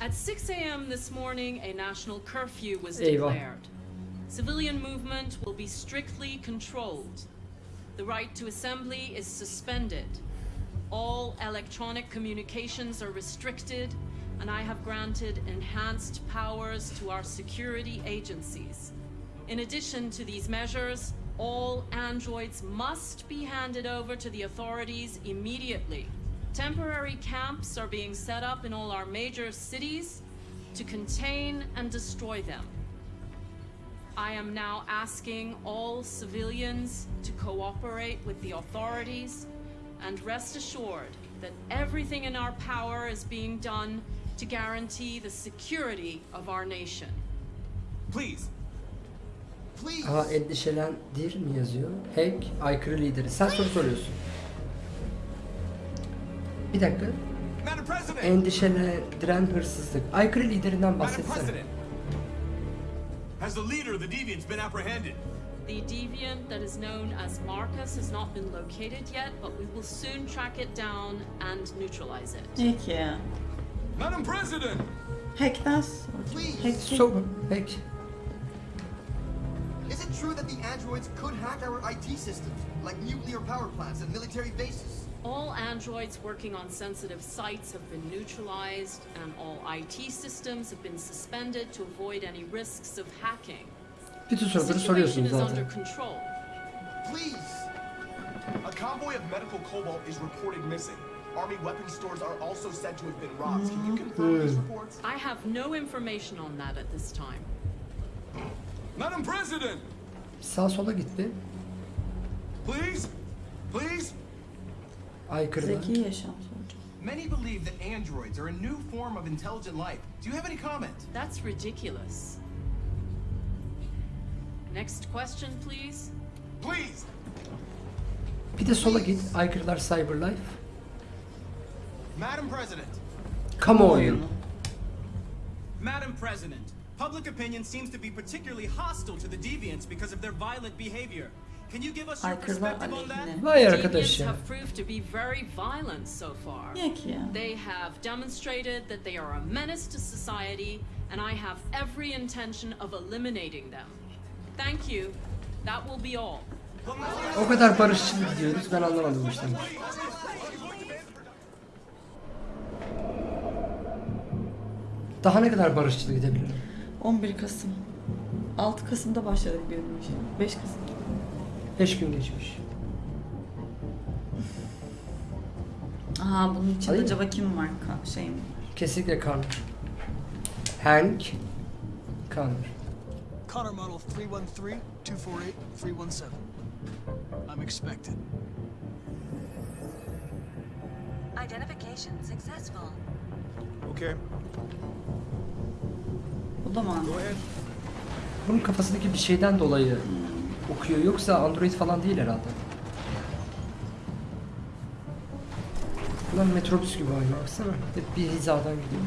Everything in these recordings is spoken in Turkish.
At 6 a.m. this morning, a national curfew was Eyvah. declared. Civilian movement will be strictly controlled. The right to assembly is suspended. All electronic communications are restricted, and I have granted enhanced powers to our security agencies. In addition to these measures, all androids must be handed over to the authorities immediately. Temporary camps are being set up in all our major cities to contain and destroy them. I am now asking all civilians to cooperate with the authorities and rest assured that everything in our power is being done to guarantee the security of our nation. Please, Please. Aha endişelendir mi yazıyor? Hack aykırı lideri. Sen soru soruyorsun. Bir dakika. Madam President! Endişelendiren hırsızlık. Aykırı liderinden Madam bahsetsene. President! Has the leader of the Deviants been apprehended? The deviant that is known as Marcus has not been located yet, but we will soon track it down and neutralize it. Peki. Madam President! Hack'ten sonra. Please. Hack So, hack. Is it true that the androids could hack our IT systems, like nuclear power plants and military bases? All androids working on sensitive sites have been neutralized, and all IT systems have been suspended to avoid any risks of hacking. Bütün The soruları situation is under zaten. control. Please. A convoy of medical cobalt is reported missing. Army weapon stores are also said to have been robbed. Can you confirm mm-hmm. these reports? I have no information on that at this time. Madam President! Sağ sola gitti. Please? Please? Aykırılar. Zeki yaşam soracağım. Many believe that androids are a new form of intelligent life. Do you have any comment? That's ridiculous. Next question, please. Please! Bir de sola git. Aykırılar Cyberlife. Madam President, Kamuoyu. Madam President, public opinion seems to be particularly hostile to the deviants because of their violent behavior. Can you give us your Aykırılar perspective on that? aleyhine. Vay arkadaş Deviants ya. have proved to be very violent so far. Niye ki ya? They have demonstrated that they are a menace to society, and I have every intention of eliminating them. Thank you. That will be all. O kadar barışçıl gidiyoruz. Ben anlamadım bu işten. Daha ne kadar barışçıl gidebilirim? 11 Kasım. 6 Kasım'da başladık bir işe. 5 Kasım. 5 gün geçmiş. Aha bunun içinde Hayır. acaba kim var? Ka- şey mi? Kesinlikle Connor. Hank. Connor. Connor Model 313-248-317. I'm expected. Identification successful. Okay, O da mı? go ahead. Bunun kafasındaki bir şeyden dolayı okuyor. Yoksa Android falan değil herhalde. Bunlar metrobüs gibi aynı baksana. Hep bir hizadan gidiyor.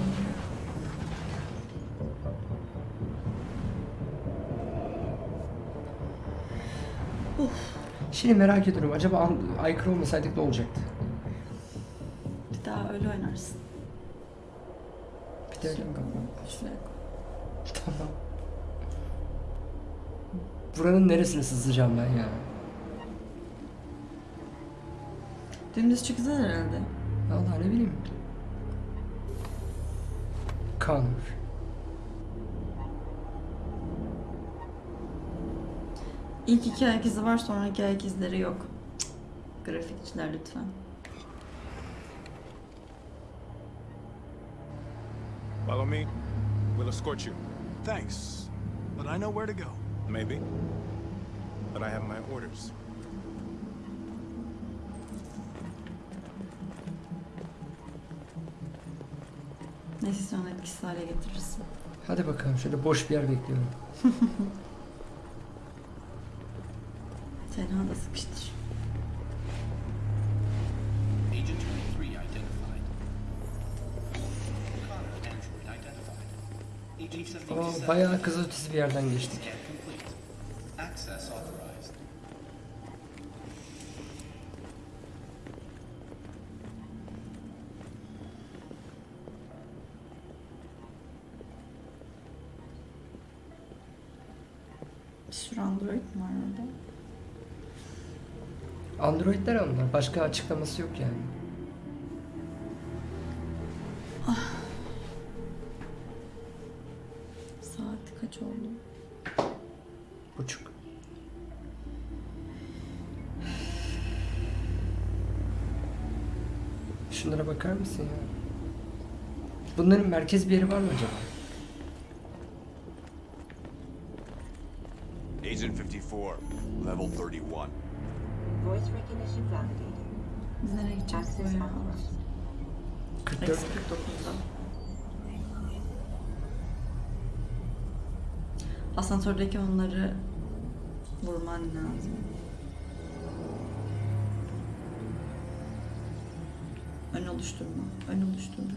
Şimdi merak ediyorum. Acaba aykırı olmasaydık ne olacaktı? Bir daha öyle oynarsın. Bir de öyle mi? Şuraya koy. Tamam. Buranın neresine sızacağım ben ya? Dümdüz çıkacağız herhalde. Vallahi ne bileyim. Connor. İlk iki ayak izi var sonraki ayak izleri yok. Cık. Grafikçiler lütfen. Follow me. We'll escort you. Thanks, but I know where to go. Maybe. But I have my orders. Neyse sonra etkisiz hale getirirsin. Hadi bakalım şöyle boş bir yer bekliyorum. Tenha da sıkıştır. Agent 23 identified. Connor android identified. Agent Aa, 77 bayağı kızılötesi bir yerden geçtik. scan complete. Access authorized. sürü android mi var orada? Androidler onlar. Başka açıklaması yok yani. Saat kaç oldu? Buçuk. Şunlara bakar mısın ya? Bunların merkez bir yeri var mı acaba? Agent 54, level 31. Voice recognition validated. Biz nereye gideceğiz bu Access ya? authorized. 44. Eksi 49'da. Asansördeki onları vurman lazım. Ön oluşturma. Ön oluşturma.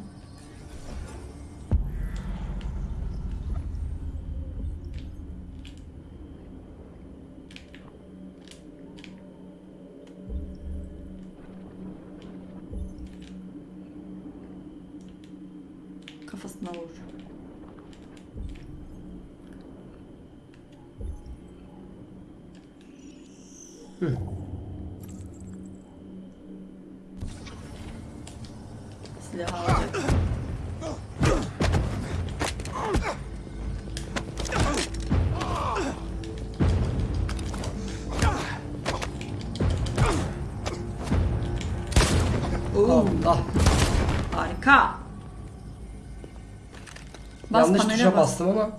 Tuşa bas. bastım ama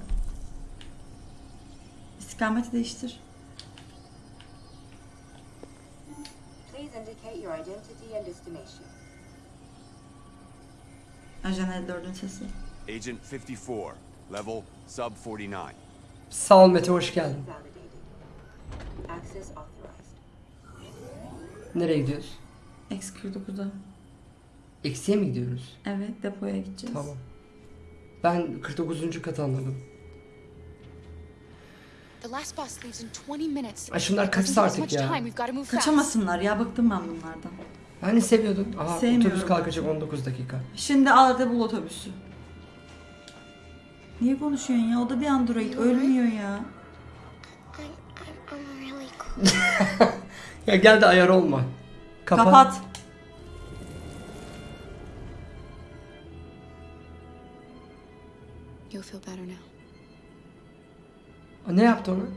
İstikameti değiştir. Please indicate your identity and destination. Ajan 54'ün sesi. Agent 54, level sub 49. sağ ol Mete hoş geldin. Validated. Access authorized. Nereye gidiyoruz? X49'a. Eksiye mi gidiyoruz? Evet depoya gideceğiz. Tamam. Ben 49. katı anladım. The last bus leaves in 20 minutes. Ay şunlar kaçsa artık ya. Kaçamasınlar ya bıktım ben bunlardan. Hani seviyordun. Aha Sevmiyorum. otobüs kalkacak 19 dakika. Şimdi al da bul otobüsü. Niye konuşuyorsun ya? O da bir android. Ölmüyor ya. Ya gel de ayar olma. Kapat. Kapat. Ne yaptı onu?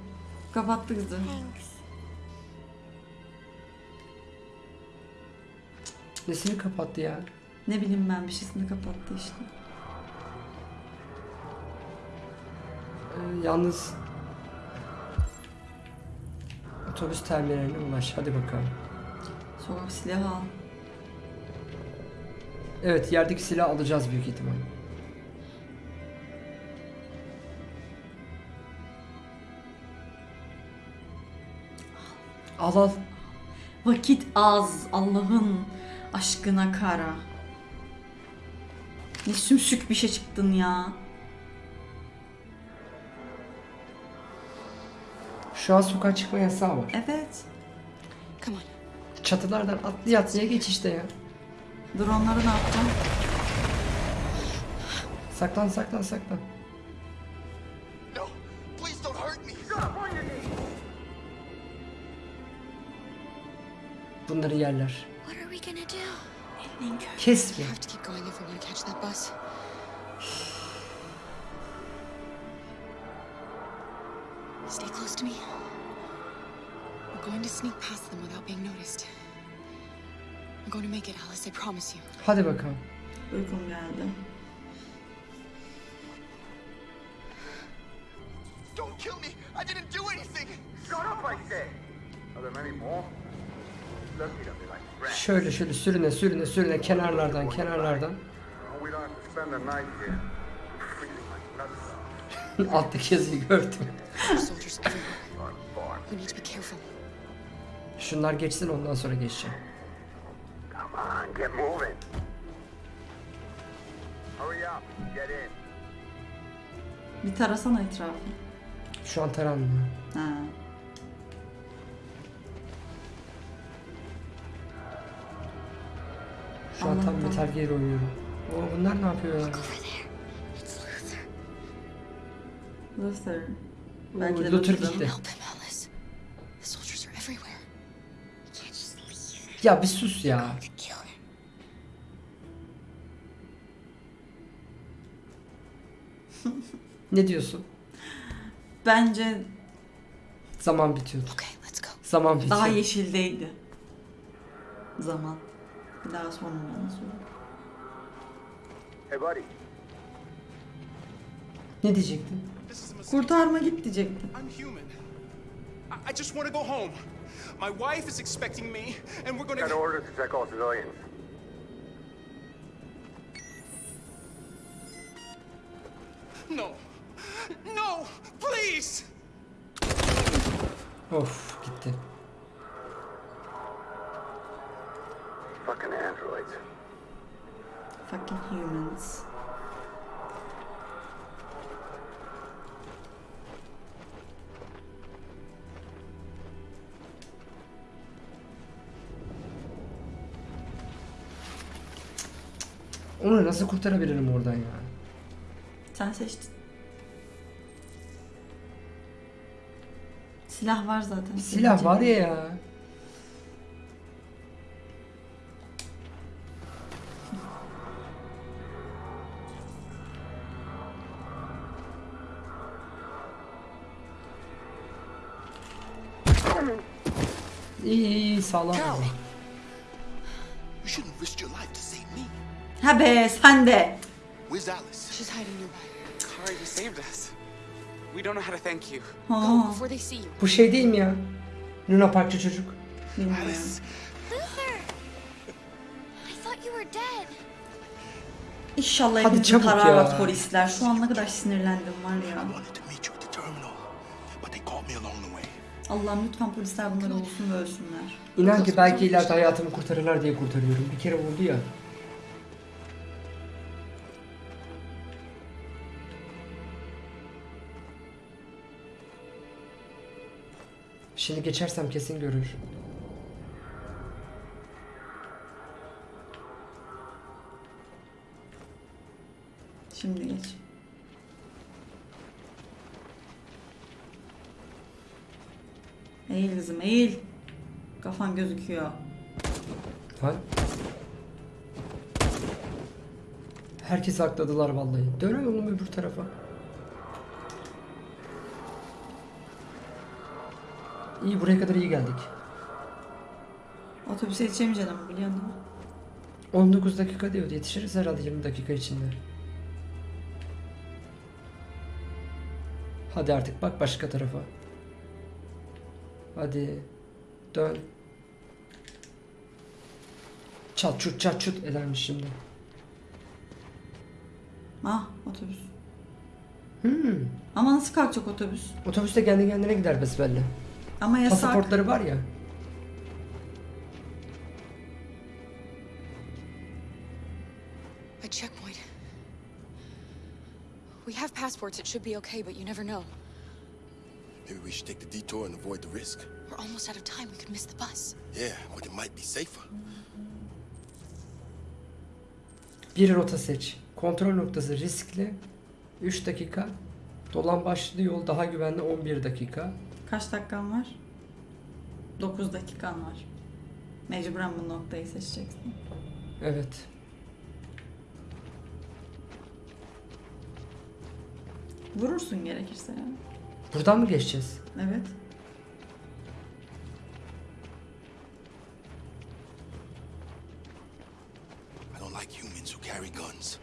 Kapattı kızı. Nesini kapattı ya? Ne bileyim ben bir şeysini kapattı işte. Ee, yalnız otobüs terminaline ulaş. Hadi bakalım. Sokak silahı al. Evet yerdeki silah alacağız büyük ihtimal. Al al. Vakit az. Allah'ın aşkına kara. Ne sümsük bir şey çıktın ya. Şu an sokağa çıkma yasağı var. Evet. Come on. Çatılardan atlaya atlaya geç işte ya. Dronları ne yaptın? Saklan saklan saklan. To catch that bus. Stay close to me. We're going to sneak past them without being noticed. We're going to make it, Alice. I promise you. Hadi bakalım. Uykum geldi. Don't kill me. I didn't do anything. Shut up, I say! Are there many more? Lucky to be like rats. Şöyle şöyle sürüne sürüne sürüne kenarlardan kenarlardan. Alttaki yazıyı gördüm. Şunlar geçsin ondan sonra geçeceğim. Bir tarasana etrafı. Şu an taranmıyor. Ha. Şu an tam. Metal Gear oynuyorum. Oo bunlar ne yapıyor ya? Over there. It's Luther. Belki de Luther gitti. Ya bir sus ya. Ne diyorsun? Bence Zaman bitiyordu. Okay, let's go. Zaman bitiyor. daha yeşildeydi. Zaman. Daha sonra söyle. Hey, buddy. Ne diyecektin? Kurtarma git diyecektim. I'm human. I, just want to go home. My wife is expecting me, and we're Got gonna. orders to check all civilians. No. No! Please! Of gitti. Fucking androids. Fucking humans. Onu nasıl kurtarabilirim oradan ya? Sen seçtin. Silah var zaten. Silah var ya ya. Me. Ha be sen de. Where's Alice? She's hiding nearby. You saved us. We don't know how to thank you. Go Ha, before they see you. Bu şey değil mi ya? Luna Parkçı çocuk. bilmiyorum. Alice! Luther! I thought you were dead. İnşallah Hadi hepinizi çabuk kararlar ya. polisler. Şu an ne kadar sinirlendim var ya. Allah'ım lütfen polisler bunları bulsun ve ölsünler. İnan ki belki ileride hayatımı kurtarırlar diye kurtarıyorum. Bir kere oldu ya. Şimdi geçersem kesin görür. Şimdi geç. Eğil kızım eğil. Kafan gözüküyor. Ha? Herkesi akladılar vallahi. Dön oğlum öbür tarafa. İyi buraya kadar iyi geldik. Otobüse yetişemeyeceğim ama biliyorsun değil mi? 19 dakika diyordu. Yetişiriz herhalde 20 dakika içinde. Hadi artık bak başka tarafa. Hadi. Dön. Çat çut çat çut edermiş şimdi. Ah otobüs. Hmm. Ama nasıl kalkacak otobüs? Otobüste kendi kendine gider besbelli. Ama yasak. Pasaportları var ya. A checkpoint. We have passports. It should be okay, but you never know. Maybe we should take the detour and avoid the risk. We're almost out of time. We could miss the bus. Yeah, but it might be safer. Bir rota seç. Kontrol noktası riskli. 3 dakika. Dolan başlı yol daha güvenli 11 dakika. Kaç dakikan var? 9 dakikan var. Mecburen bu noktayı seçeceksin. Evet. Vurursun gerekirse yani. Buradan mı geçeceğiz? Evet. I don't like humans who carry guns.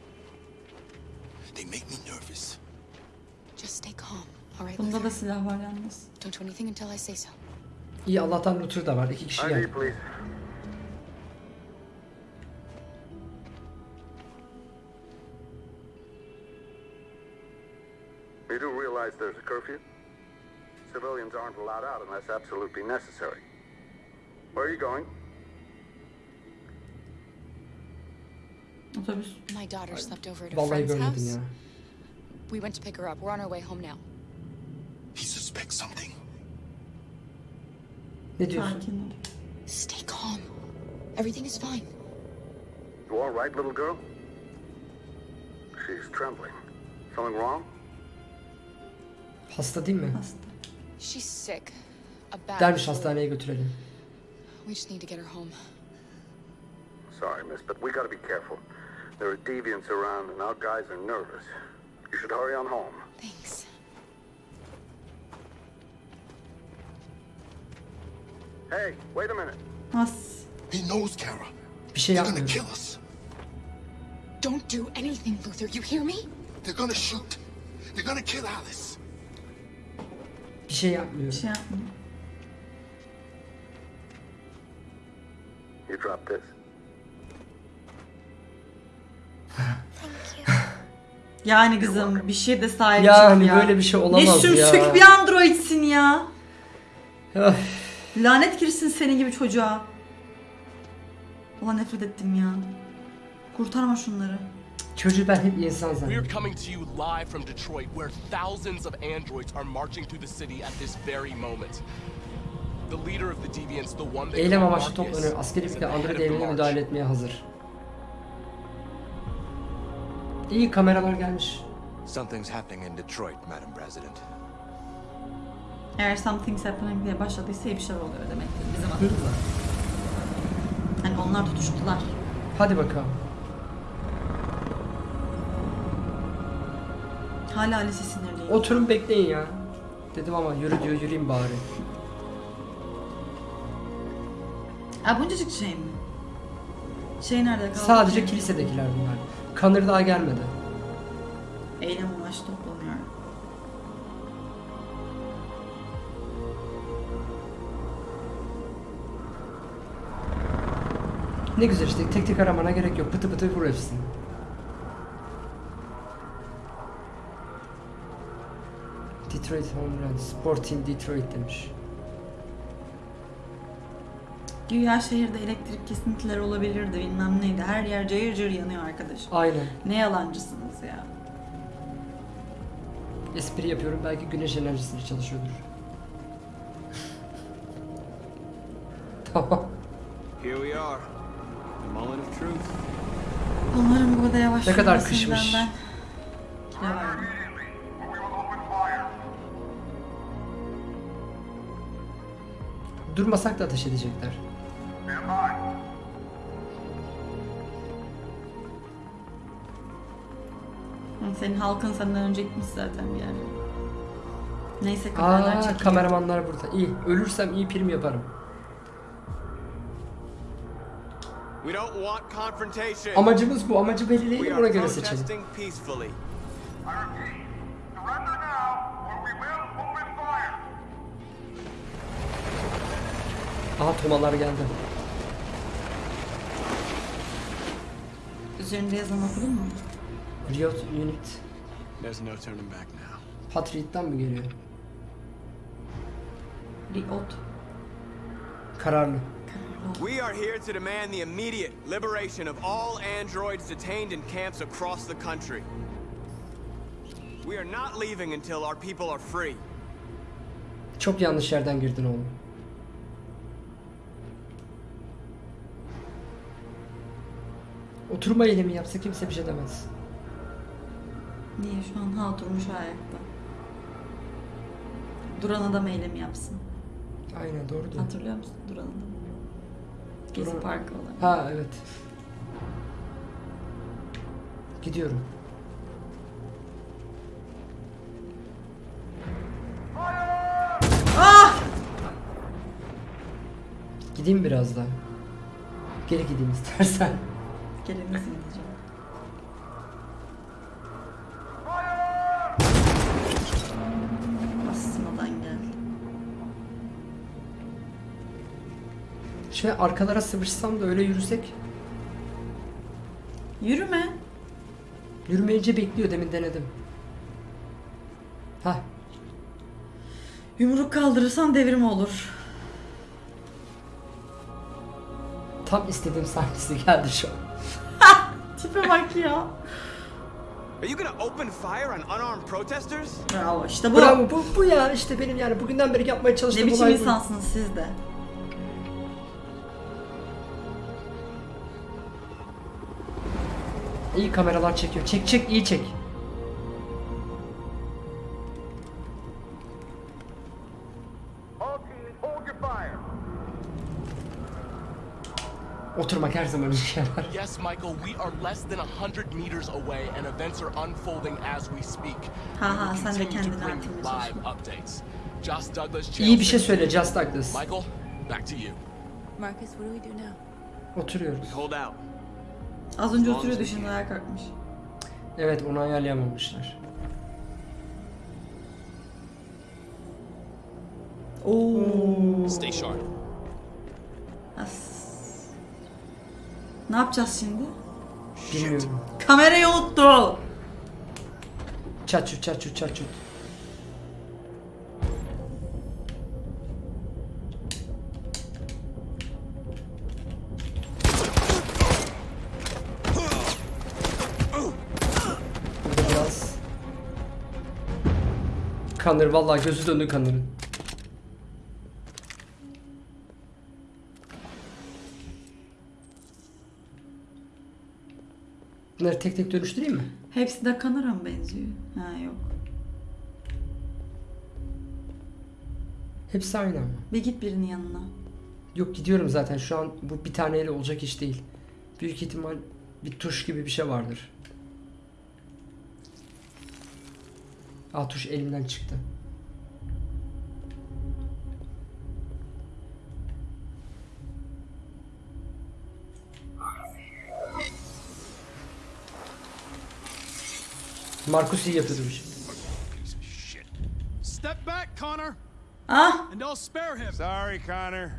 They make me nervous. Just stay calm, all right? Bunda da silah var yalnız. Don't do anything until I say so. İyi Allah'tan Luther da var. İki kişi geldi. You do realize there's a curfew? Civilians aren't allowed out unless absolutely necessary. Where are you going? My daughter slept over at a friend's house. We went to pick her up. We're on our way home now. He suspects something. Ne diyorsun? Stay calm. Everything is fine. You all right, little girl? She's trembling. Something wrong? Hasta değil mi? Hasta. She's sick. A bad Dermiş hastaneye götürelim. We just need to get her home. Sorry, miss, but we gotta be careful. There are deviants around and our guys are nervous. You should hurry on home. Thanks. Hey, wait a minute. As. He knows Kara. Bir şey They're gonna kill us. Don't do anything, Luther. You hear me? They're gonna shoot. They're gonna kill Alice. Bir şey yapmıyor. Bir şey yapmıyor. You drop this. Yani kızım bir şey de sahip Yani çık ya. böyle bir şey olamaz ne ya. sümsük bir androidsin ya. Öf. Lanet girsin senin gibi çocuğa. Ulan nefret ettim ya. Kurtarma şunları. Çocuğu ben hep insan We are zannediyorum. coming to you live from Detroit, where thousands of androids are marching through the city at this very moment. The leader of the deviants, the one they Eylem call amaçlı Marcus, toplanıyor. Askeri is at the head Android of the devrimine march. müdahale etmeye hazır. İyi kameralar gelmiş. Something's happening in Detroit, Madam President. Eğer something's happening diye başladıysa iyi bir şey oluyor demektir bizim adımıza. Hani onlar tutuştular. Hadi bakalım. Hala Alice sinirliyim. Oturun bekleyin ya. Dedim ama yürü diyor yürüyeyim bari. Ha buncacık şey mi? Şey nerede kaldı? Sadece ki? kilisedekiler bunlar. Kanır daha gelmedi. Eylem amaçlı toplanıyor. Ne güzel işte tek tek aramana gerek yok. Pıtı pıtı vur hepsini. Detroit Home Run. Sport Team Detroit demiş. Güya şehirde elektrik kesintileri olabilirdi bilmem neydi. Her yer cayır cayır yanıyor arkadaş. Aynen. Ne yalancısınız ya. Espri yapıyorum belki güneş enerjisiyle çalışıyordur. tamam. Here we are. The moment of truth. Onların bu kadar yavaş Ne kadar kışmış. Ben... Durmasak da ateş edecekler. Senin halkın senden önce gitmiş zaten bir yere. Neyse kameralar Aa çekiliyor. kameramanlar burada. İyi. Ölürsem iyi prim yaparım. We don't want confrontation. Amacımız bu. Amacı belirleyelim are ona göre seçelim. Aha tomalar geldi. Üzerinde yazan okudun mu? Riot Unit. There's no turning back now. Patriot'tan mı geliyor? Riot. Kararlı. We are here to demand the immediate liberation of all androids detained in camps across the country. We are not leaving until our people are free. Çok yanlış yerden girdin oğlum. Oturma eylemi yapsa kimse bir şey demez. Niye şu an ha oturmuş ayakta? Duran adam eylemi yapsın. Aynen doğru diyor. Hatırlıyor musun Duran adam? Gezi Duran- Parkı olan. Ha evet. Gidiyorum. Ah! Gideyim biraz daha. Geri gideyim istersen. Gelemezsin diyeceğim. Basmadan geldi. Şöyle arkalara sıvışsam da öyle yürüsek. Yürüme. Yürümeyince bekliyor demin denedim. Ha Yumruk kaldırırsan devrim olur. tam istediğim sahnesi geldi şu an. Tipe bak ya. Are you gonna open fire on unarmed protesters? Bravo işte bu. Bravo bu, bu ya işte benim yani bugünden beri yapmaya çalıştığım Ne biçim olay bu. insansınız siz de? İyi kameralar çekiyor. Çek çek iyi çek. Oturmak her zaman işe yarar. Yes, Michael, we are less than a hundred meters away, and events are unfolding as we speak. Ha ha, sen de kendini updates. Douglas İyi bir şey söyle Just Douglas. Michael, back to you. Marcus, what do we do now? Oturuyoruz. Hold out. Az önce oturuyordu şimdi ayağa kalkmış. Evet onu ayarlayamamışlar. Oo. Stay sharp. As. Ne yapacağız şimdi? Bilmiyorum. Kamerayı unuttu. Çatçut. Burada biraz Kanır vallahi gözü döndü kanırın. Bunları tek tek dönüştüreyim mi? Hepsi de kanara mı benziyor? Ha yok. Hepsi aynı ama. Bir git birinin yanına. Yok gidiyorum zaten şu an bu bir taneyle olacak iş değil. Büyük ihtimal bir tuş gibi bir şey vardır. Aa tuş elimden çıktı. Markus iyi yapıyordu bu işi. Step back, Connor. Ah! And I'll spare him. Sorry, Connor.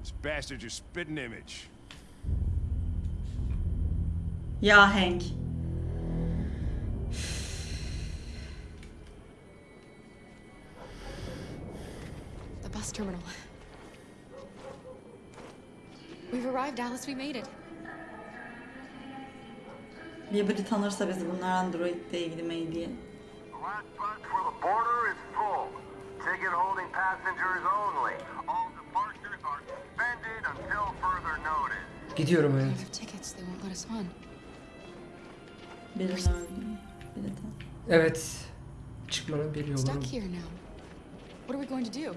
This bastard's your spitting image. Ya Hank. The bus terminal. We've arrived, Alice. We made it. Bir biri tanırsa bizi bunlar Android'le ilgili mail. Gidiyorum evet. Birini öldü. Biri de. Evet. Çıkmanın bir yolu. Stuck here now. What are we going to do?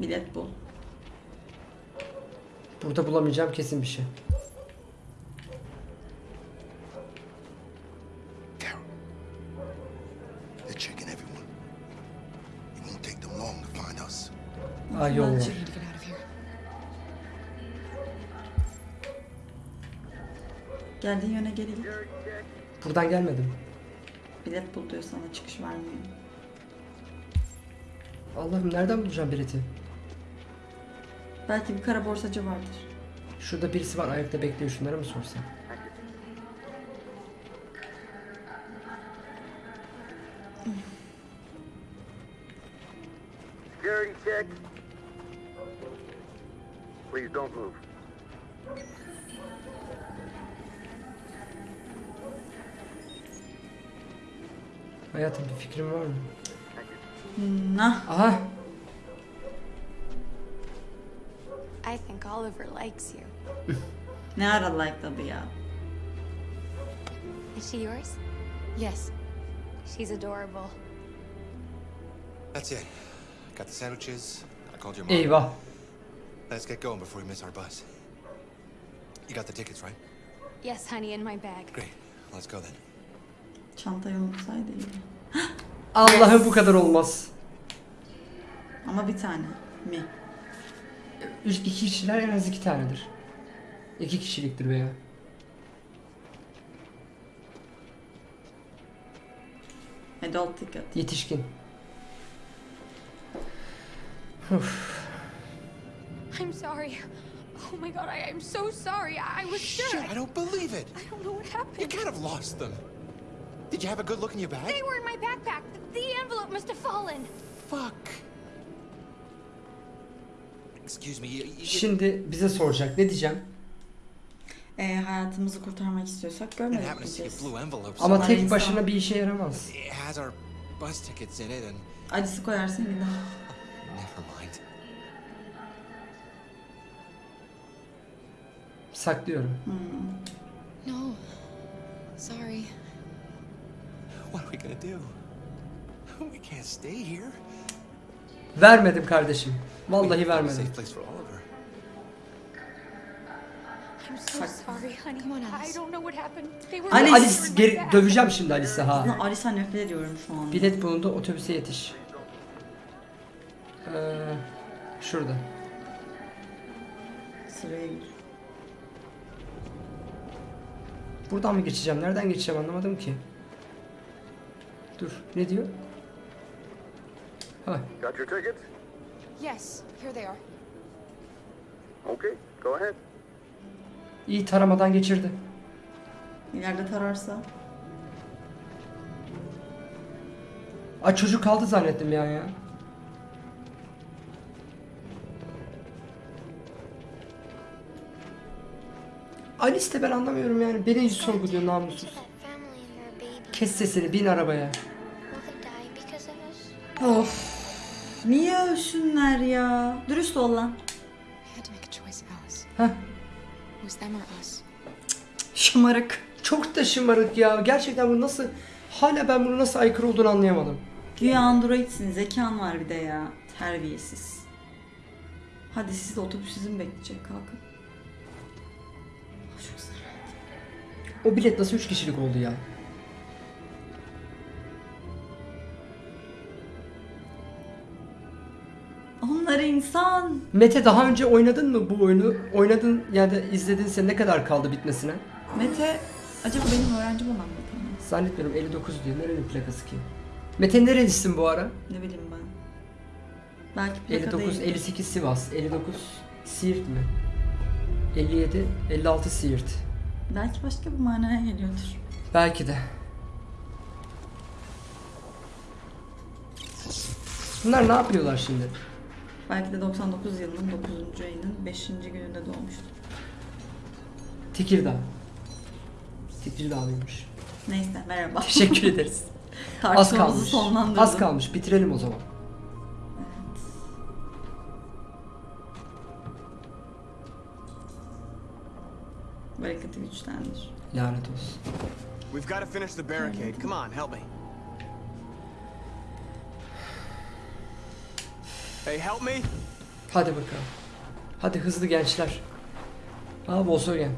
Bilet bul. Burada bulamayacağım kesin bir şey. They're checking everyone. It won't take them long to find us. Aa yol var. Geldiğin yöne geri git. Buradan gelmedim. Bilet bul diyor sana çıkış vermiyor. Allah'ım nereden bulacağım bileti? Belki bir kara borsacı vardır. Şurada birisi var ayakta bekliyor şunlara mı sorsam? Ne ara like'ladı ya. Is she yours? Yes. She's adorable. That's it. Got the sandwiches. I called your mom. eyvah. Let's get going before we miss our bus. You got the tickets, right? Yes, honey, in my bag. Great. Let's go then. Çantayı unutsaydı iyi. Allah'ım bu kadar olmaz. Ama bir tane mi? Üç, iki kişiler en az iki tanedir. İki kişiliktir veya. Adult ticket. Yetişkin. I'm sorry. Oh my god, I, I'm so sorry. I, was sure. Shit, I don't believe it. I don't know what happened. You can't have lost them. Did you have a good look in your bag? They were in my backpack. The envelope must have fallen. Fuck. Excuse me. You, you, Şimdi bize soracak. Ne diyeceğim? Ee, hayatımızı kurtarmak istiyorsak görmedik. Ama tek insan- başına bir işe yaramaz. Acısı koyarsın never mind. Saklıyorum. No. Sorry. What are we gonna do? We can't stay here. Vermedim kardeşim. Vallahi vermedim. Alice, Alice geri döveceğim şimdi Alice'e ha. Aslında Alice'a nefret ediyorum şu an. Bilet bulundu otobüse yetiş. Ee, şurada. Sıraya gir. Buradan mı geçeceğim? Nereden geçeceğim anlamadım ki. Dur. Ne diyor? Ha. Got your tickets? Yes, here they are. Okay, go ahead. İyi taramadan geçirdi. İleride tararsa. Ay çocuk kaldı zannettim ya ya. Alice de ben anlamıyorum yani. Beni hiç sorguluyor namussuz. Kes sesini bin arabaya. Of. Niye ölsünler ya? Dürüst ol lan. Was them or us. Şımarık. Çok da şımarık ya. Gerçekten bu nasıl... Hala ben bunu nasıl aykırı olduğunu anlayamadım. Güya androidsin. Zekan var bir de ya. Terbiyesiz. Hadi siz de otobüs sizin bekleyecek. Kalkın. Çok sıra. O bilet nasıl 3 kişilik oldu ya? Onlar insan. Mete daha önce oynadın mı bu oyunu? Oynadın ya da izledinse ne kadar kaldı bitmesine? Mete acaba benim öğrencim olan Mete mi? Zannetmiyorum 59 diyor. Nerenin plakası ki? Mete nerelisin bu ara? Ne bileyim ben. Belki plaka 59, değil. 58 Sivas, 59 Siirt mi? 57, 56 Siirt. Belki başka bir manaya geliyordur. Belki de. Bunlar ne yapıyorlar şimdi? Belki de 99 yılının 9. ayının 5. gününde doğmuştur. Tekirdağ. Tekirdağlıymış. Neyse merhaba. Teşekkür ederiz. Az Tartışmamızı kalmış. sonlandırdım. Az kalmış. Bitirelim o zaman. Bereketi güçlendir. Lanet olsun. We've got to finish the barricade. Come on, help me. Hey, help me. Hadi bakalım. Hadi hızlı gençler. Aa Volkswagen.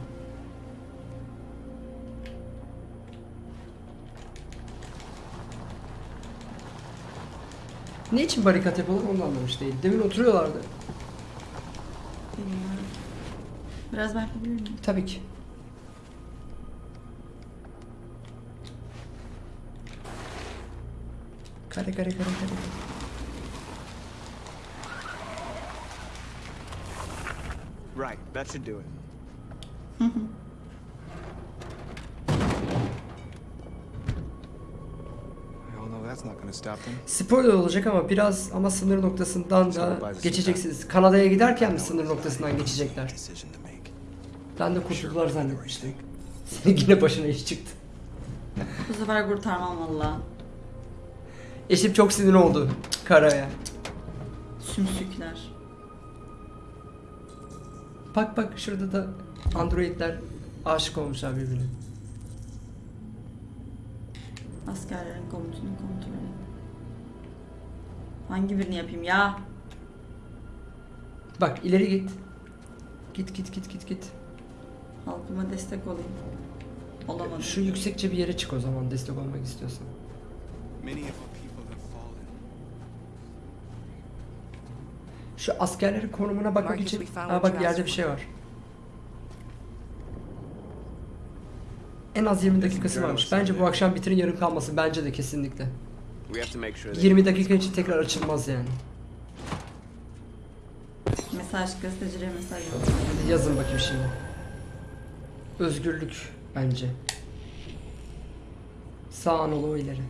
Ne için barikat yapıyorlar onu anlamış değil. Demin oturuyorlardı. Bilmiyorum. Biraz bakabilir miyim? Tabii ki. Kare kare kare kare. Right, that should do it. We all know that's not gonna stop them. Spoiler olacak ama biraz ama sınır noktasından da geçeceksiniz. Kanada'ya giderken mi sınır noktasından geçecekler? Ben de kurtuldular zannetmiştim. Senin yine başına iş çıktı. Bu sefer kurtarmam valla. Eşim çok sinir oldu karaya. Sümsükler. Bak bak şurada da androidler aşık olmuşlar birbirine. Askerlerin komutunu kontrol et. Hangi birini yapayım ya? Bak ileri git. Git git git git git. Halkıma destek olayım. Olamadım. Şu yüksekçe bir yere çık o zaman destek olmak istiyorsan. Many of Şu askerlerin konumuna bakmak için... Aa bak yerde bir şey var. En az 20 dakikası varmış. Bence bu akşam bitirin yarım kalmasın. Bence de kesinlikle. We have to make sure they 20 dakika için tekrar açılmaz yani. Mesaj gazetecilere mesaj. Hadi yazın bakayım şimdi. Özgürlük bence. Sağ Anadolu ileri.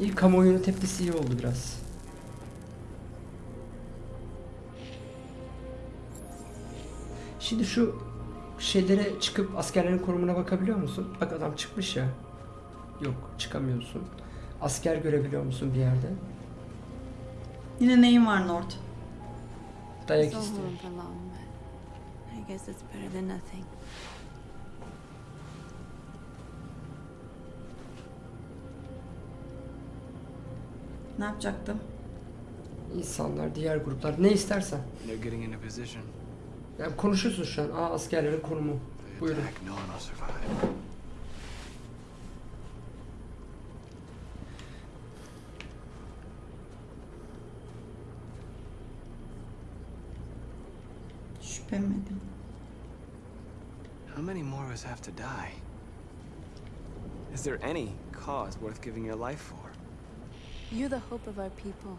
İlk kamuoyunun tepkisi iyi oldu biraz. Şimdi şu şeylere çıkıp askerlerin konumuna bakabiliyor musun? Bak adam çıkmış ya. Yok çıkamıyorsun. Asker görebiliyor musun bir yerde? Yine neyin var Nord? Dayak istiyor. home for long, but I guess it's better than nothing. Ne yapacaktım? İnsanlar, diğer gruplar ne istersen. They're getting into position. Yani konuşuyorsun şu an. Aa askerlerin konumu. Buyurun. Şüphemedim. How many more of us have to die? Is there any cause worth giving your life for? You're the hope of our people.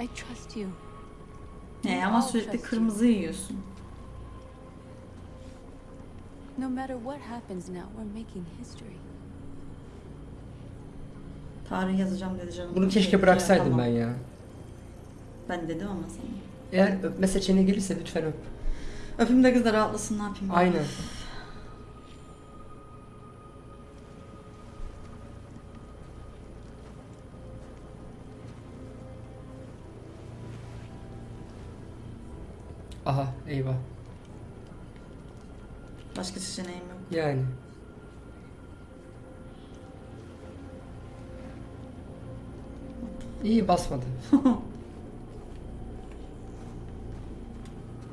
I trust you. Ne ama sürekli kırmızı yiyorsun. No matter what happens now, we're making history. Tarih yazacağım dedi canım. Bunu keşke bıraksaydım ben ya. Ben dedim ama sana. Eğer öpme seçeneği gelirse lütfen öp. Öpüm de kız da rahatlasın ne yapayım. ben? Aynen. Aha eyvah. Başka seçeneğim yok. Yani. İyi basmadı.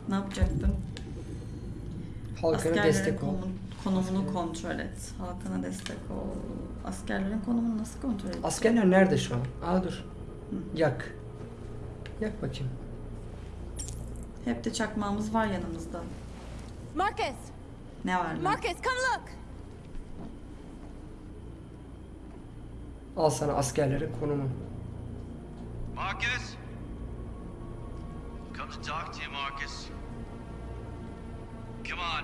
Ne yapacaktım? Halkına Askerlerin destek ol. konumu- konumunu kontrol et. Halkına destek ol. Askerlerin konumunu nasıl kontrol et? Askerler nerede şu an? Aa dur. Yak. Yak bakayım. Hep de çakmağımız var yanımızda. Marcus! Ne var lan? Marcus, come look! Al sana askerlerin konumu. Marcus? Come to talk to you, Marcus. Come on.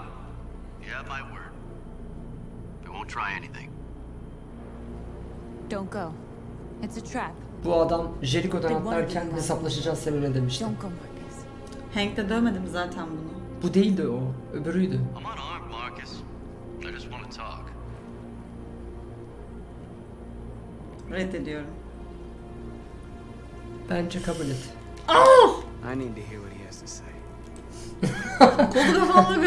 You have my word. I won't try anything. Don't go. It's a trap. Bu adam Jericho'dan atlarken hesaplaşacağız seninle demişti. Don't go, Marcus. Hank de dövmedim zaten bunu. Bu değildi o. Öbürüydü. I'm unarmed, Marcus. I just want to talk. Reddediyorum. Bence kabul et. I need to hear what he has to say. Kolu kafamla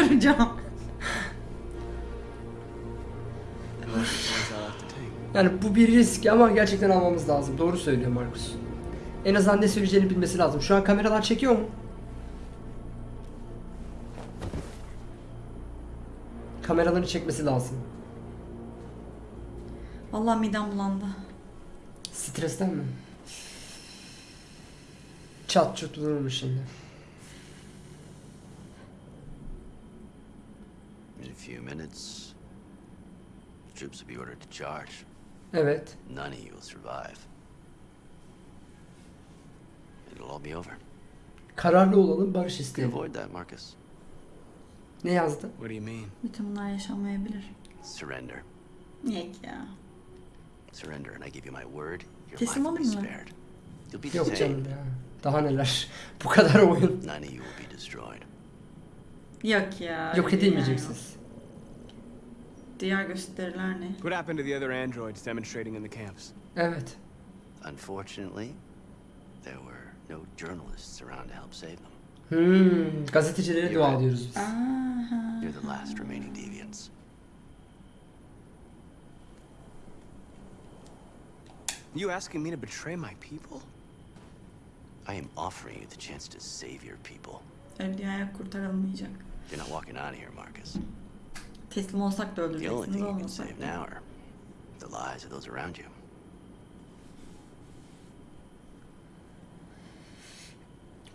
take. Yani bu bir risk ama gerçekten almamız lazım. Doğru söylüyor Markus. En azından ne söyleyeceğini bilmesi lazım. Şu an kameralar çekiyor mu? Kameraları çekmesi lazım. Vallahi midem bulandı. Stresten mi? Çat çut vururmuş şimdi. In a few minutes, troops will be ordered to charge. Evet. None of you will survive. It'll all be over. Kararlı olalım, barış isteyelim. avoid that, Marcus. Ne yazdı? What do you mean? Bütün bunlar yaşanmayabilir. Surrender. Niye ki ya? Surrender, and I give you my word, your Teslim life will be olayım mı? spared. You'll be Yok canım ya. Daha neler. Bu kadar oyun. None of you will be destroyed. Yok ya. Yok edilmeyeceksiniz. Diğer gösteriler ne? What happened to the other androids demonstrating in the camps? Evet. Unfortunately, there were no journalists around to help save them. Hmm, gazetecilere dua ediyoruz biz. Aha. You're the last remaining deviants. You asking me to betray my people? I am offering you the chance to save your people. Öyle dünyaya kurtarılmayacak. You're not walking out of here, Marcus. Teslim olsak da The only thing you can save now are the lives of those around you.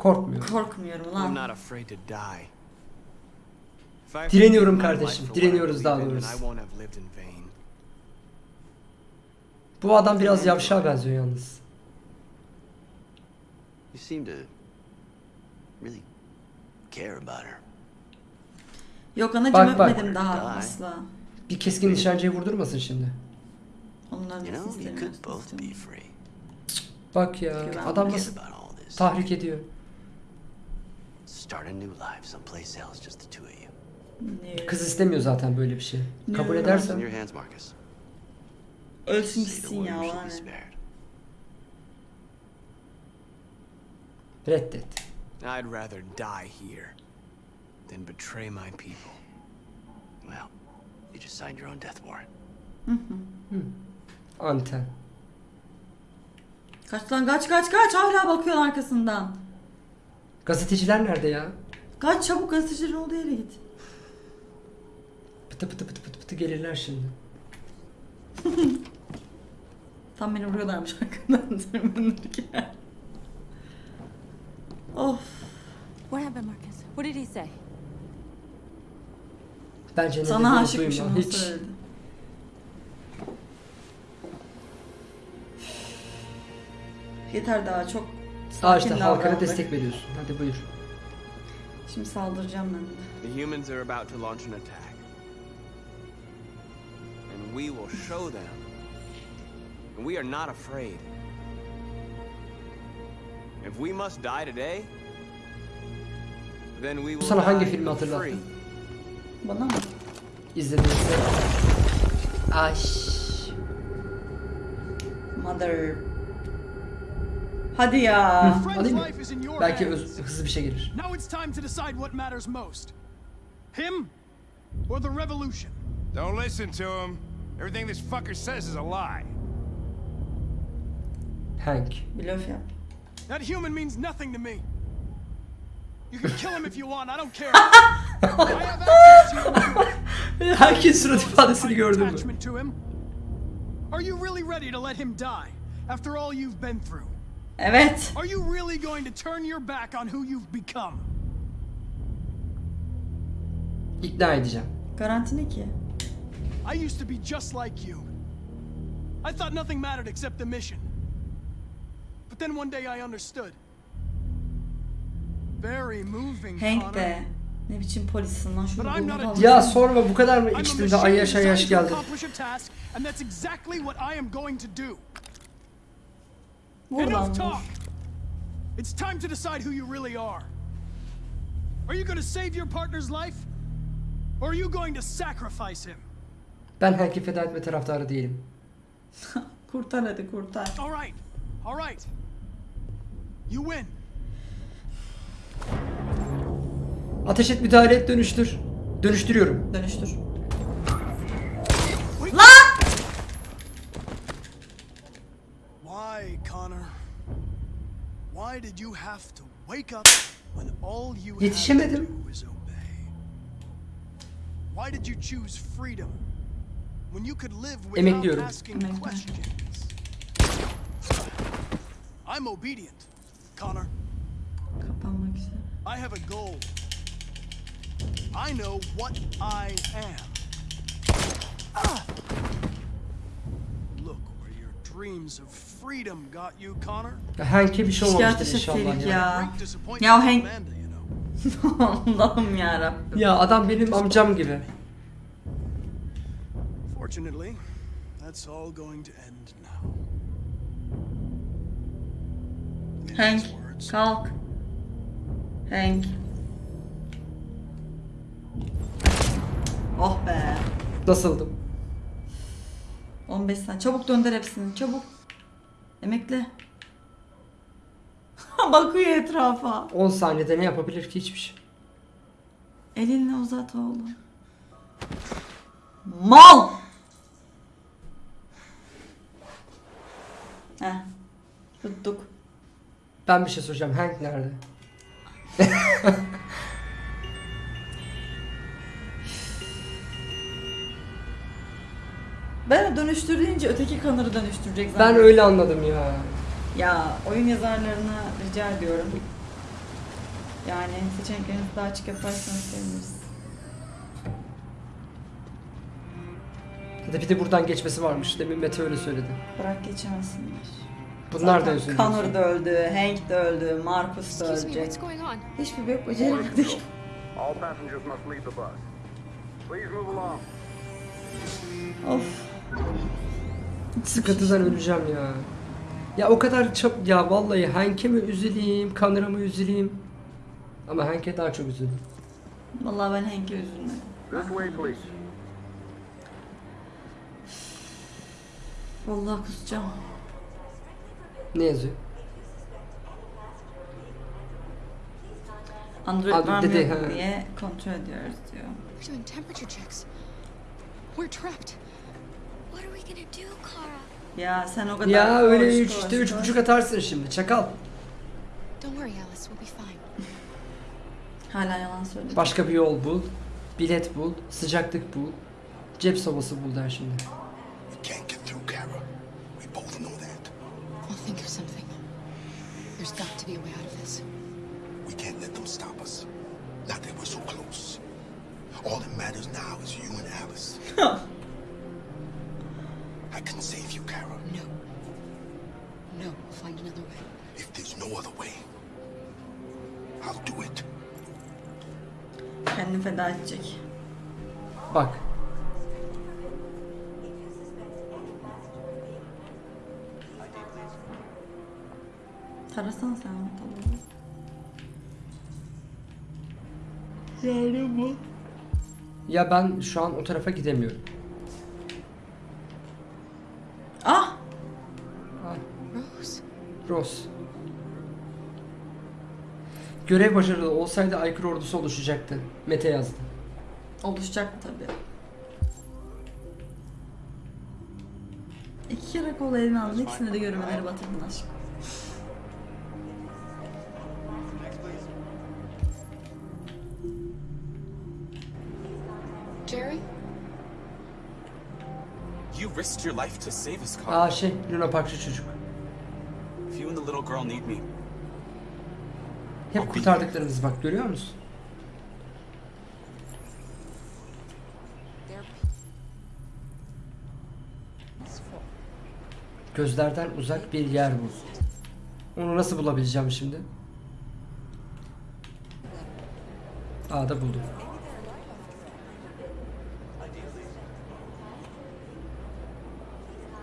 Korkmuyor. Korkmuyorum I'm lan. Direniyorum kardeşim, direniyoruz daha doğrusu. Bu adam biraz yavşağa benziyor yalnız. You seem to really care about her. Yok anacım Bak, bak. öpmedim daha asla. Bir keskin nişancıyı vurdurmasın şimdi. Onun You know. Bak ya adam nasıl tahrik ediyor. Start a new life someplace else, just the two of you. Kız istemiyor zaten böyle bir şey. Kabul Ne? It's in edersen your hands, Marcus. Ölsün gitsin ya reddet. I'd rather die here. than betray my people. Well, you just signed your own death warrant. Anten. Kaç lan kaç kaç kaç hala bakıyorsun arkasından. Gazeteciler nerede ya? Kaç çabuk gazetecilerin olduğu yere git. Pıtı pıtı pıtı pıtı pıtı gelirler şimdi. Tam beni vuruyorlarmış arkamdan tırmanırken. of. What happened, Marcus? What did he say? Bence ne Sana duyma. onu Hiç. söyledi. Yeter daha çok İşte sakin halkana davrandık. destek veriyorsun. Hadi buyur. Şimdi saldıracağım ben de. The humans are about to launch an attack. And we will show them. And we are not afraid. If we must die today, then we will Sana hangi filmi free. hatırlattı? Bana mı? İzlediğinizde. Ay. Mother. Hadi ya. Hı, alayım mı? Belki öz- hızlı bir şey gelir. Now it's time to decide what matters most. Him or the revolution? Don't listen to him. Everything this fucker says is a lie. Hank. Blöf yap. That human means nothing to me. You can kill him if you want, I don't care. I have access to you. Herkes surat ifadesini gördü mü? attachment to him. Are you really ready to let him die after all you've been through? Evet. Are you really going to turn your back on who you've become? İkna edeceğim. Garanti ne ki? I used to be just like you. I thought nothing mattered except the mission. But then one day I understood. Very moving, Hank de. Ne biçim polissin lan şunu bulmak. Ya sorma bu kadar mı içtim de ay yaş ay yaş geldi. accomplish a task, and that's exactly what I am going to do. Vur. It's time to decide who you really are. Are you going to save your partner's life? Or are you going to sacrifice him? Ben Hank'i feda etme taraftarı değilim. Kurtar hadi kurtar. All right. All right. You win. Ateş et müdahale et dönüştür. Dönüştürüyorum. Dönüştür. Why did you have to wake up when all you had to Yetişemedim. do was obey? Why did you choose freedom when you could live without asking questions? I'm obedient, Connor. I have a goal. I know what I am. Ah! Hank'e bir şey olmamıştır inşallah ya. ya. Ya Hank. Allah'ım yarabbim. Ya adam benim amcam gibi. Fortunately, that's all going to end now. Hank kalk. Hank. Oh be. Nasıldım? 15 saniye. Çabuk dönder hepsini. Çabuk. Emekle. Bakıyor etrafa. 10 saniyede ne yapabilir ki hiçbir şey. Elini uzat oğlum. Mal! Heh. Tuttuk. Ben bir şey soracağım. Hank nerede? Ben dönüştür deyince öteki kanırı dönüştürecek Ben zannettim. öyle anladım ya. Ya oyun yazarlarına rica ediyorum. Yani seçeneklerinizi daha açık yaparsanız seviniriz. Ya da bir de buradan geçmesi varmış. Demin Mete öyle söyledi. Bırak geçemezsinler. Bunlar da Zaten özür Connor da öldü, Hank de öldü, Marcus da Excuse me, ölecek. what's going on? Hiçbir bok beceremedik. All passengers must leave the bus. Please move along. of. Sıkıntıdan öleceğim ya. Ya o kadar çok ya vallahi Hank'e mi üzüleyim, Connor'a mı üzüleyim? Ama Hank'e daha çok üzüldüm. Vallahi ben Hank'e üzülmedim. This way, please. Vallahi kusacağım. Ne yazıyor? Android Android var mı yok diye kontrol ediyoruz diyor. We're doing temperature checks. We're trapped. Ya sen o kadar Ya öyle koş, 3 koş, işte üç buçuk atarsın şimdi çakal. Don't worry, Alice. We'll be fine. Hala yalan söylüyor. Başka bir yol bul. Bilet bul. Sıcaklık bul. Cep sobası bul der şimdi. Can't get through, Kara. We both know that. I'll think of something. There's got to be a way out of this. We can't let them stop us. Not that we're so close. All that matters now is you and Alice. I can save you, Kara. No. No, we'll find another way. If there's no other way, I'll do it. Kendini feda edecek. Bak. Tarasana sen onu tabii. Yani bu. Ya ben şu an o tarafa gidemiyorum. Ross. Görev başarılı olsaydı aykırı ordusu oluşacaktı. Mete yazdı. Oluşacak tabii. İki kere kol eline aldın. İkisinde de görmeleri batırdın aşkım. Jerry? You risked your life to save us, Carl. Aa şey Luna Parkçı çocuk. Hep kurtardıklarımız bak görüyor musun? Gözlerden uzak bir yer bul. Onu nasıl bulabileceğim şimdi? Aa da buldum.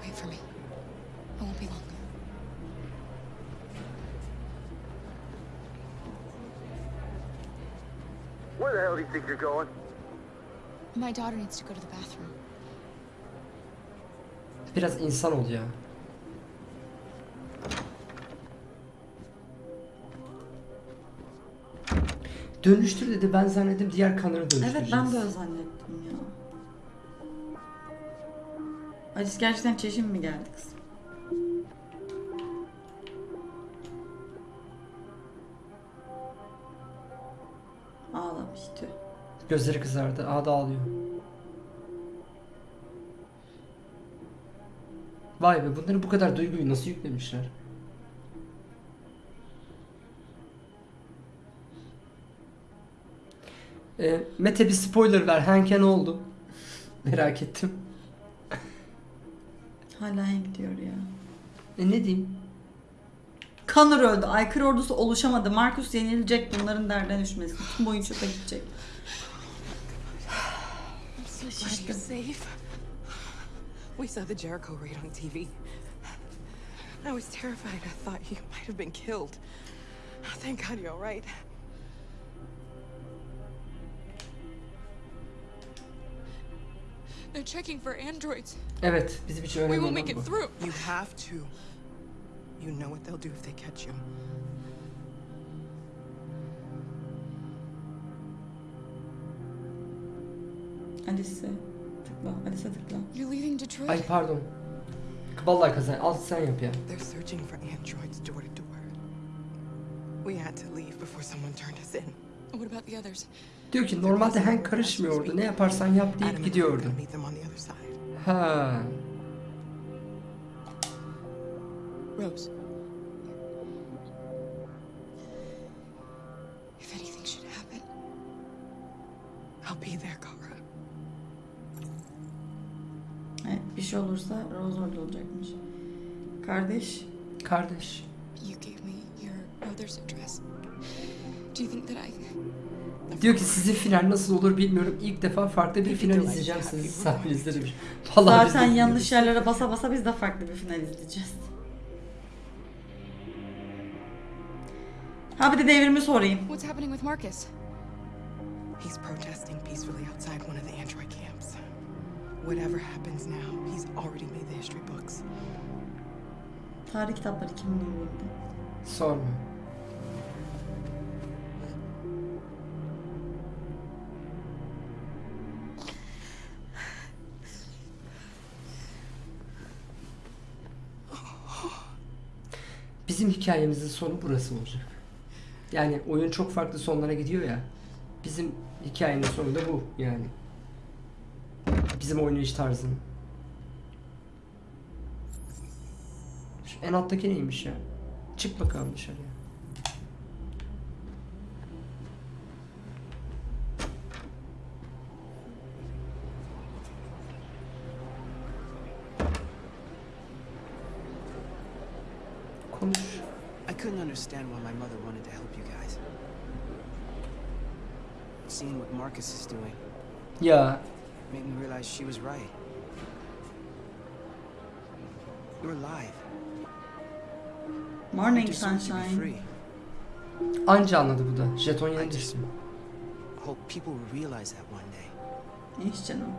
Wait for me. I won't be long. Where the hell do you think you're going? My daughter needs to go to the bathroom. Biraz insan ol ya. Dönüştür dedi ben zannettim diğer kanarı dönüştüreceğiz. Evet ben de öyle zannettim ya. Alice gerçekten çeşim mi geldi kız? Gözleri kızardı. Aa da ağlıyor. Vay be bunları bu kadar duyguyu nasıl yüklemişler? Ee, Mete bir spoiler ver. Hank'e ne oldu? Merak ettim. Hala Hank diyor ya. E ne diyeyim? Connor öldü. Aykırı ordusu oluşamadı. Marcus yenilecek. Bunların derden düşmesin. Tüm oyun çöpe gidecek. I'm so glad you're safe. We saw the Jericho raid on TV. I was terrified. I thought you might have been killed. Thank God you're all right. They're checking for androids. Evet bizim için We will make it through. You have to. You know what they'll do if they catch you. Alice'e tıkla. Alice'e tıkla. You're leaving Detroit? Ay pardon. Vallahi kazan. Al sen yap ya. They're searching for androids door to door. We had to leave before someone turned us in. What about the others? Diyor ki normalde Hank karışmıyordu. Ne yaparsan yap deyip gidiyordu. Ha. Rose. That I... Diyor ki sizin final nasıl olur bilmiyorum. İlk defa farklı bir final izleyeceğim sizin sayenizde demiş. Vallahi Zaten yanlış yerlere basa basa biz de farklı bir final izleyeceğiz. Ha bir de devrimi sorayım. What's happening with Marcus? He's protesting peacefully outside one of the android camps. Whatever happens now, he's already made the history books. Tarih kitapları kimin elinde? Sorma. Bizim hikayemizin sonu burası olacak. Yani oyun çok farklı sonlara gidiyor ya. Bizim hikayenin sonu da bu yani. Bizim oynayış tarzının. En alttaki neymiş ya? Çık bakalım dışarıya. Konuş. I couldn't understand why my mother wanted to help you guys. Seeing what Marcus is doing Ya made me realize she was right. You're alive. Morning sunshine. anca anladı bu da. Jeton yeni I just düştü. hope people will realize that one day. İş canım.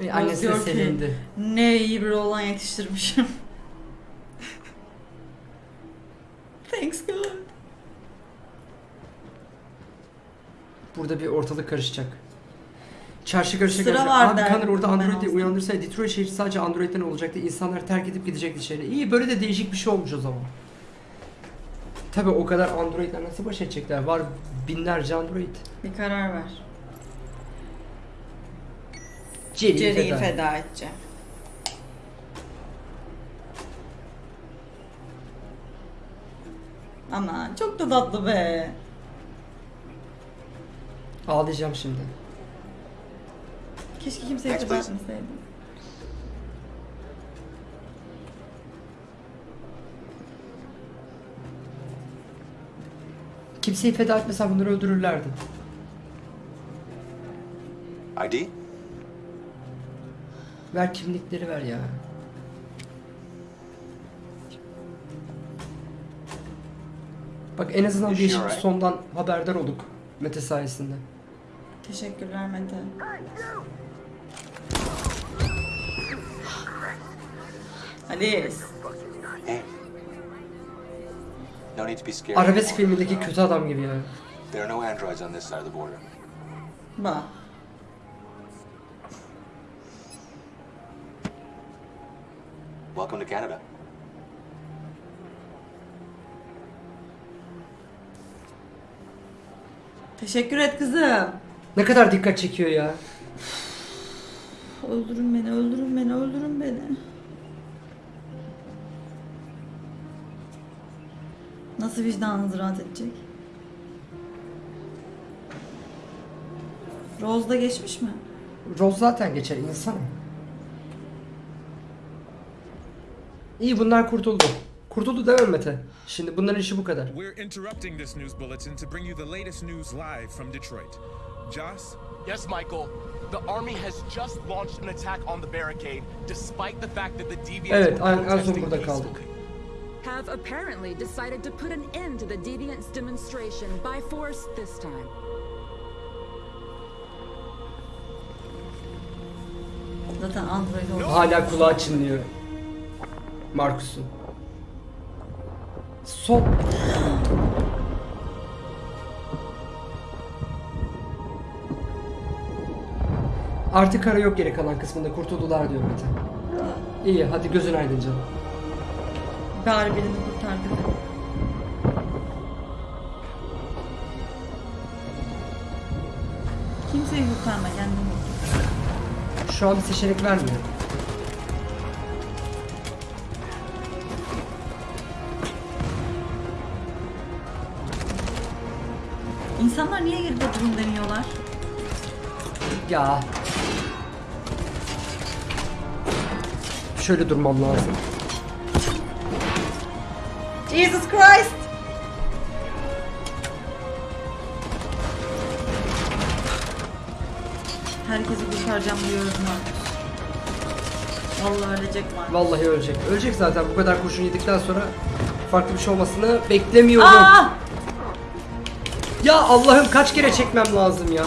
E, annesi de sevindi. Ne iyi bir oğlan yetiştirmişim. Thanks God. Burada bir ortalık karışacak. Çarşı karışacak. Sıra karışacak. var Abi derdim Connor orada ben Android'i olsam. uyandırsaydı Detroit şehri sadece Android'den olacaktı. İnsanlar terk edip gidecekti şehre. İyi böyle de değişik bir şey olmuş o zaman. Tabi o kadar Android'ler nasıl baş edecekler? Var binlerce Android. Bir karar ver. Jerry'i Jerry'i feda. feda edeceğim. Ama çok da tatlı be. Ağlayacağım şimdi. Keşke kimseyi Next, feda please. etmeseydim. Kimseyi feda etmesen bunları öldürürlerdi. ID? Ver kimlikleri ver ya. Bak en azından Is değişik bir alright? sondan haberdar olduk Mete sayesinde. Teşekkürler Mete. Alice. Hey. No need to be scared. Arabesk filmindeki kötü adam gibi ya. There are no androids on this side of the border. Bak. Welcome to Canada. Teşekkür et kızım. Ne kadar dikkat çekiyor ya. Öldürün beni, öldürün beni, öldürün beni. Nasıl vicdanınız rahat edecek? Rose da geçmiş mi? Rose zaten geçer insan. İyi bunlar kurtuldu. Kurtuldu değil mi Mete? Şimdi bunların işi bu kadar. We're interrupting this news bulletin to bring you the latest news live from Detroit. Joss? Yes, Michael. The army has just launched an attack on the barricade, despite the fact that the deviants Evet en, son protesting burada peacefully. kaldık. have apparently decided to put an end to the Deviants demonstration by force this time. Zaten Android oldu. Hala kulağı çınlıyor. Markus'un. Sol. Artık ara yok geri kalan kısmında kurtuldular diyor Mete. İyi hadi gözün aydın canım. Bari birini kurtardık. Kimseyi kurtarma kendini. Şu an bir seçenek vermiyor. İnsanlar niye geride durum deniyorlar? Ya. Şöyle durmam lazım. Jesus Christ! Herkesi kurtaracağım diyorum Marcus. Vallahi ölecek Marcus. Vallahi ölecek. Ölecek zaten bu kadar kurşun yedikten sonra farklı bir şey olmasını beklemiyorum. Aa! Ya Allah'ım kaç kere çekmem lazım ya.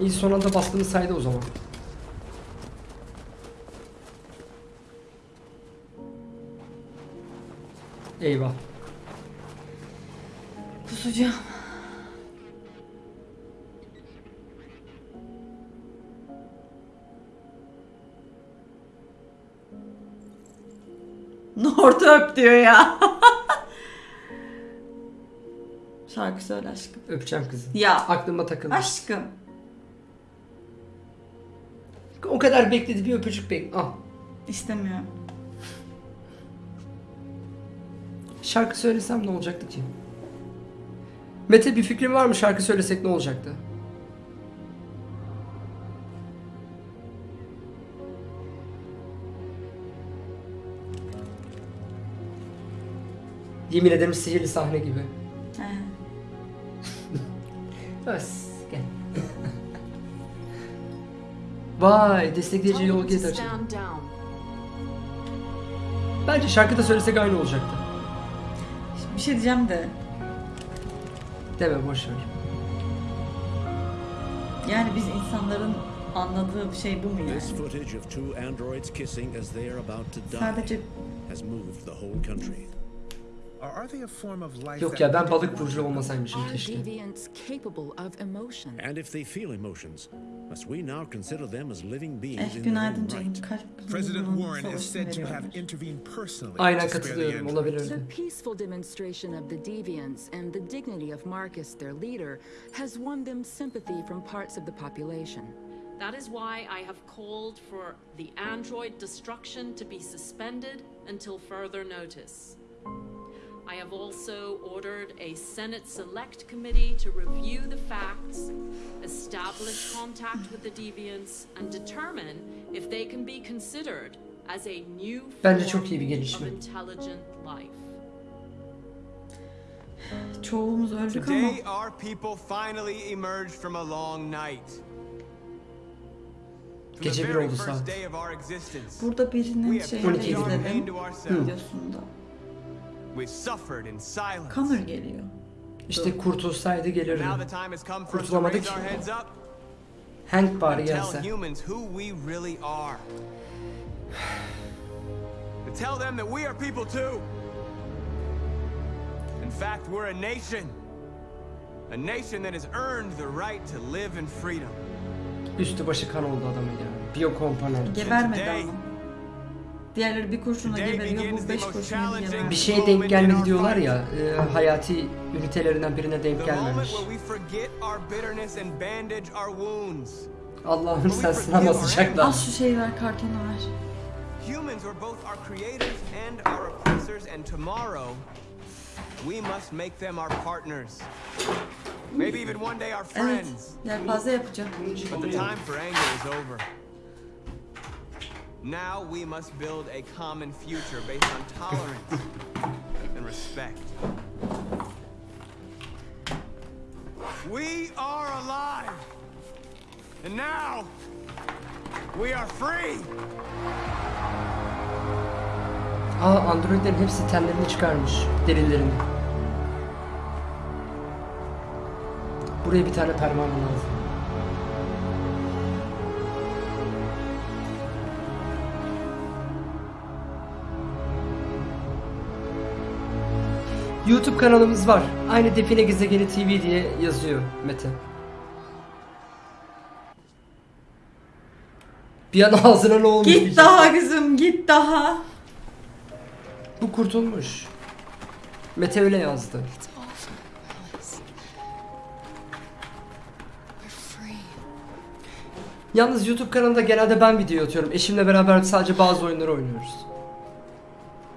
İyi son anda bastığını saydı o zaman. Eyvah. Kusacağım. Nortu öp diyor ya. Şarkı söyle aşkım. Öpeceğim kızı. Ya. Aklıma takıldı. Aşkım. O kadar bekledi bir öpücük bek. Al. İstemiyorum. Şarkı söylesem ne olacaktı ki? Mete bir fikrin var mı şarkı söylesek ne olacaktı? Yemin ederim sihirli sahne gibi. He. Vay destekleyici yol down. Bence şarkıda söylesek aynı olacaktı. Bir şey diyeceğim de. Deme boş ver. Yani biz insanların anladığı bir şey bu mu yani? This footage of two androids kissing as they are about to die Sadece has moved the whole country. Yok that ya ben we balık don't burcu olmasaymışım Are keşke. deviants capable of emotion? And if they feel emotions, must we now consider them as living beings Eh in their own right? President Warren is said to have intervened personally Aynen the katılıyorum olabilirdi. The peaceful demonstration of the deviants and the dignity of Marcus, their leader, has won them sympathy from parts of the population. That is why I have called for the android destruction to be suspended until further notice. I have also ordered a Senate Select Committee to review the facts, establish contact with the deviants, and determine if they can be considered as a new Bence form çok iyi bir gelişme. of intelligent life. Çoğumuz öldük ama. Today, our people finally emerged from a long night. From Gece the bir very oldu first saat. day of our existence, Burada birinin we şeyini have 12 turned our izledim. pain to ourselves. Videosunda. Connor geliyor. İşte kurtulsaydı gelirdi. Our ki. Hank bari gelse. tell them that we are people too. In fact, we're a nation. A nation that has earned the right to live in freedom. Üstü başı kan oldu adamın ya. Biyokomponent. Gebermedi ama. Diğerleri bir kurşuna geberiyor, bu beş kurşuna geberiyor. Bir şeye denk gelmedi diyorlar ya, e, hayati ünitelerinden birine denk gelmemiş. Allah'ım sen sınav asacaklar. Al şu şeyi ver, kartonu ver. Humans are both our creators and our oppressors, and tomorrow we must make them our partners. Maybe even one day our Evet, friends. yelpaze yapacağım. But the time for anger is over. Now we must build a common future based on tolerance and respect. We are alive! And now we are free! Aa androidlerin hepsi tenlerini çıkarmış. Derilerini. Buraya bir tane pervane lazım. YouTube kanalımız var. Aynı Define Gezegeni TV diye yazıyor Mete. Bir an ağzına ne olmuş Git daha kızım, git daha. Bu kurtulmuş. Mete öyle yazdı. Yalnız YouTube kanalında genelde ben video atıyorum. Eşimle beraber sadece bazı oyunları oynuyoruz.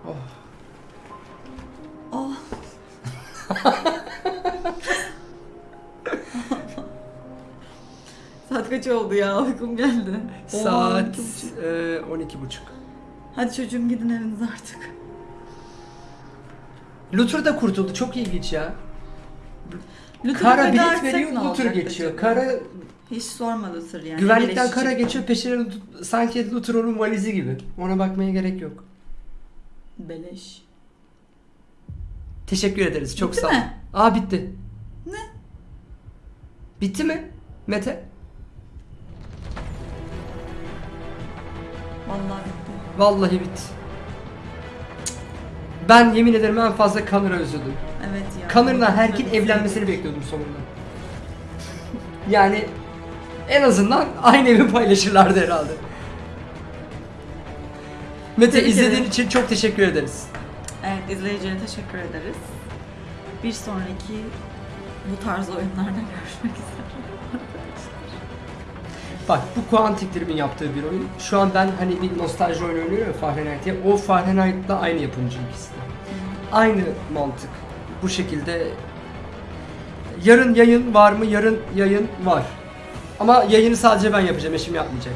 Oh. Saat kaç oldu ya? Uykum geldi. Saat Oo, iki buçuk. e, 12.30. Hadi çocuğum gidin evinize artık. Luther da kurtuldu. Çok ilginç ya. Luther'ı Kara bilet veriyor, Luther geçiyor. acaba? Kara Hiç sorma Luther yani. güvenlikten kara geçiyor. Peşine sanki Luther onun valizi gibi. Ona bakmaya gerek yok. Beleş. Teşekkür ederiz. Çok Bitti sağ ol. mi? Aa bitti. Ne? Bitti mi? Mete? Vallahi bitti. Vallahi bitti. Ben yemin ederim en fazla Connor'a üzüldüm. Evet ya. Connor'la Herk'in evlenmesini bekliyordum sonunda. Yani en azından aynı evi paylaşırlardı herhalde. Mete Tebrik izlediğin ederim. için çok teşekkür ederiz. Evet izleyicilere teşekkür ederiz. Bir sonraki bu tarz oyunlarda görüşmek üzere. Bak bu Quantic Dream'in yaptığı bir oyun. Şu an ben hani bir nostalji oyunu oynuyorum ya Fahrenheit diye. O Fahrenheit'la aynı yapımcı ikisi de. Aynı mantık. Bu şekilde yarın yayın var mı? Yarın yayın var. Ama yayını sadece ben yapacağım. Eşim yapmayacak.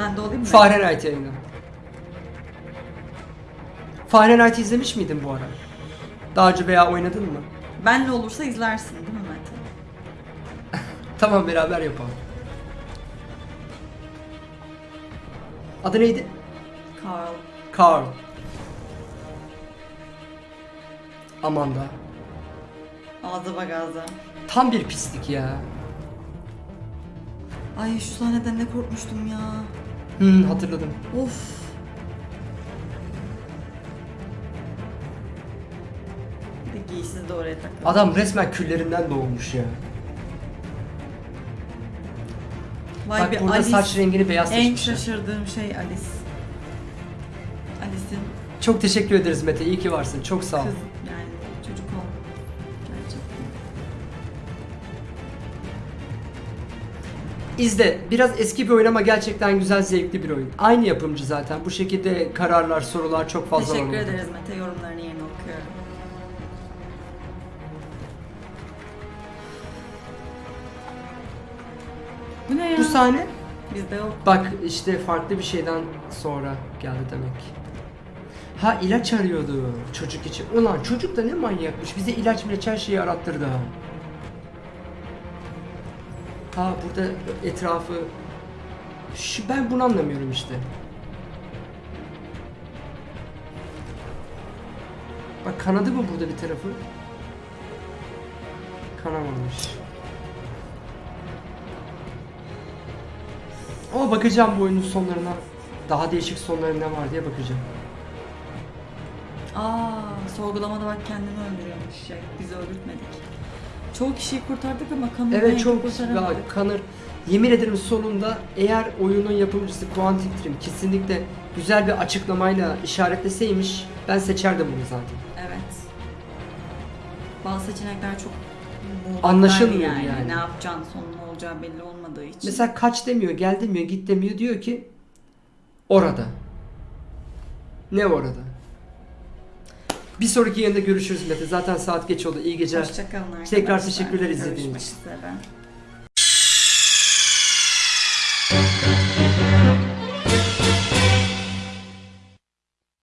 Ben de olayım mı? Fahrenheit yayını. Fahrenheit izlemiş miydin bu ara? Daha önce veya oynadın mı? Benle olursa izlersin değil mi Mete? Tamam beraber yapalım. Adı neydi? Carl. Carl. Amanda. Ağza bak ağza. Tam bir pislik ya. Ay şu sahneden ne korkmuştum ya. Hmm, hatırladım. Of. Bir de oraya takıldı. Adam resmen küllerinden doğmuş ya. Vay Bak be, burada Alice. saç rengini beyaz En seçmişler. şaşırdığım şey Alice. Alice'in Çok teşekkür ederiz Mete. İyi ki varsın. Çok sağ ol. kız yani çocuk ol. Gerçekten. İzle. Biraz eski bir oyun ama gerçekten güzel, zevkli bir oyun. Aynı yapımcı zaten. Bu şekilde kararlar, sorular çok fazla var. Teşekkür ederiz Mete yorumlarını yerine okuyorum. Bu ne ya? Bu sahne Bizde yok. Bak işte farklı bir şeyden sonra geldi demek. Ha ilaç arıyordu çocuk için. Ulan çocuk da ne manyakmış. Bize ilaç milaç her şeyi arattırdı ha. Ha burada etrafı... Şu, ben bunu anlamıyorum işte. Bak kanadı mı burada bir tarafı? Kanamamış. Ama bakacağım bu oyunun sonlarına. Daha değişik sonları ne var diye bakacağım. Aa, sorgulamada bak kendini öldürüyormuş. Ya, bizi öldürtmedik. Çoğu kişiyi kurtardık ama kanını Evet çok kurtaramadık. Kanır. Yemin ederim sonunda eğer oyunun yapımcısı Quantic Dream kesinlikle güzel bir açıklamayla işaretleseymiş ben seçerdim bunu zaten. Evet. Bazı seçenekler çok muğlak Anlaşılmıyor yani. Ne yapacağın sonun ne olacağı belli olmadığı için. Mesela kaç demiyor, gel demiyor, git demiyor diyor ki orada. Ne orada? Bir sonraki yayında görüşürüz Mete. Zaten saat geç oldu. İyi geceler. Hoşçakalın arkadaşlar. Tekrar teşekkürler izlediğiniz Görüşmek için. üzere.